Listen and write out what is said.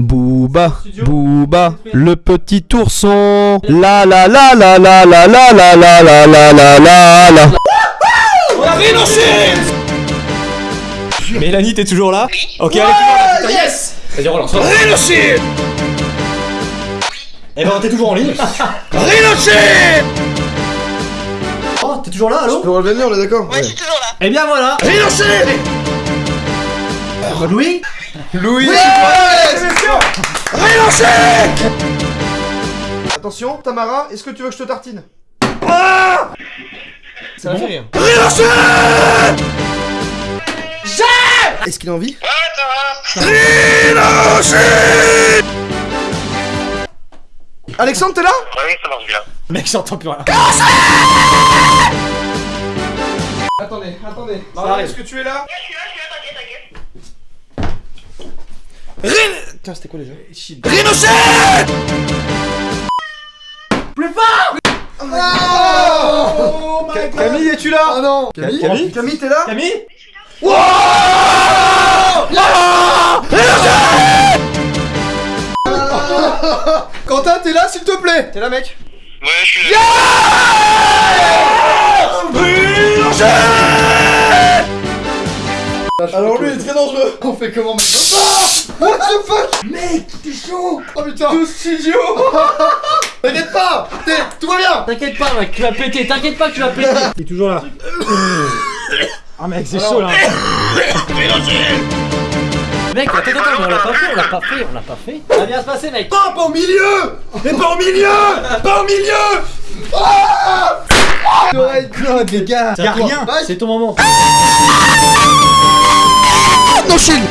Booba, Booba, le petit ourson. La la la la la la la la la la la la la la. Mélanie, t'es toujours là Ok, allez, monde, yes Vas-y, relance. Rhinochet Eh ben, t'es toujours en ligne. Rhinochet Oh, t'es toujours là, allô Tu peux nez, on est d'accord Ouais, je suis toujours là. Eh bien voilà Rhinochet Louis Louis Rhinochet Attention, Tamara, est-ce que tu veux que je te tartine? Ça va faire Est-ce qu'il a envie? Alexandre, t'es là? Oui, ça marche bien. Mec, j'entends plus rien. Attendez, attendez. Arrive. est-ce que tu es là? Je suis là, je suis là, t'inquiète, t'inquiète. Tiens, c'était quoi déjà Oh Ca- Camille, es-tu là Ah non. Camille Camille Camille, t'es là Camille Quentin, t'es là, s'il te plaît T'es là, mec Ouais, je suis là. Alors lui, il est très dangereux. On fait comment maintenant Ah the fuck? Mec, t'es chaud. Oh putain. Tout studio T'inquiète pas. T'es- Tout va bien. T'inquiète pas mec, tu vas péter, t'inquiète pas que tu vas péter. Il est toujours là. Ah mec, c'est chaud là. Mec, attends, attends, mais on l'a pas fait, on l'a pas fait, on l'a pas fait. Ça va bien se passer mec. Pas, pas au milieu. Mais pas au milieu. Pas au milieu. Oreille Claude, les gars. Y'a rien. C'est ton moment. Non, Chine